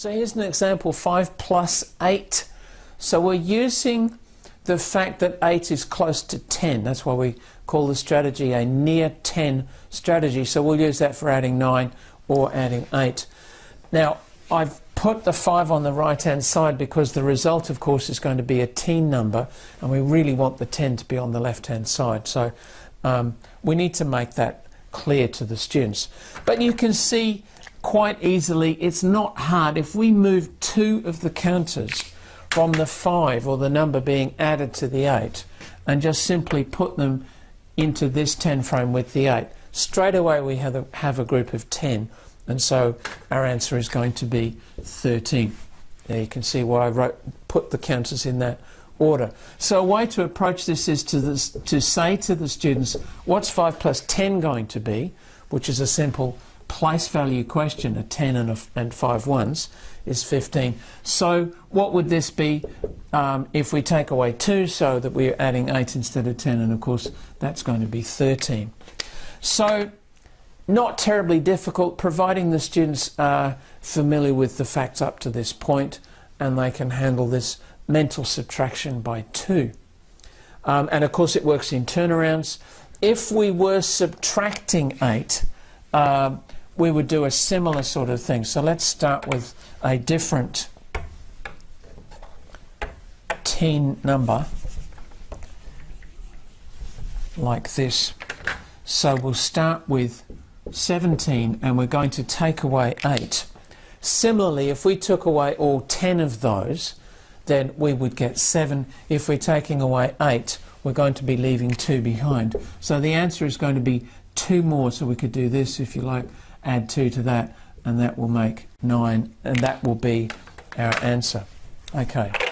So here's an example, 5 plus 8. So we're using the fact that 8 is close to 10. That's why we call the strategy a near 10 strategy. So we'll use that for adding 9 or adding 8. Now, I've put the 5 on the right hand side because the result, of course, is going to be a teen number, and we really want the 10 to be on the left hand side. So um, we need to make that clear to the students. But you can see quite easily, it's not hard. If we move two of the counters from the 5 or the number being added to the 8 and just simply put them into this 10 frame with the 8, straight away we have a, have a group of 10 and so our answer is going to be 13. There you can see why I wrote, put the counters in that order. So a way to approach this is to, this, to say to the students, what's 5 plus 10 going to be, which is a simple place value question, a 10 and, a, and 5 ones, is 15. So what would this be um, if we take away 2 so that we're adding 8 instead of 10 and of course that's going to be 13. So not terribly difficult providing the students are familiar with the facts up to this point and they can handle this mental subtraction by 2. Um, and of course it works in turnarounds. If we were subtracting 8, uh, we would do a similar sort of thing. So let's start with a different teen number like this. So we'll start with 17 and we're going to take away 8. Similarly, if we took away all 10 of those, then we would get 7. If we're taking away 8, we're going to be leaving 2 behind. So the answer is going to be 2 more, so we could do this if you like, add 2 to that, and that will make 9, and that will be our answer. Okay.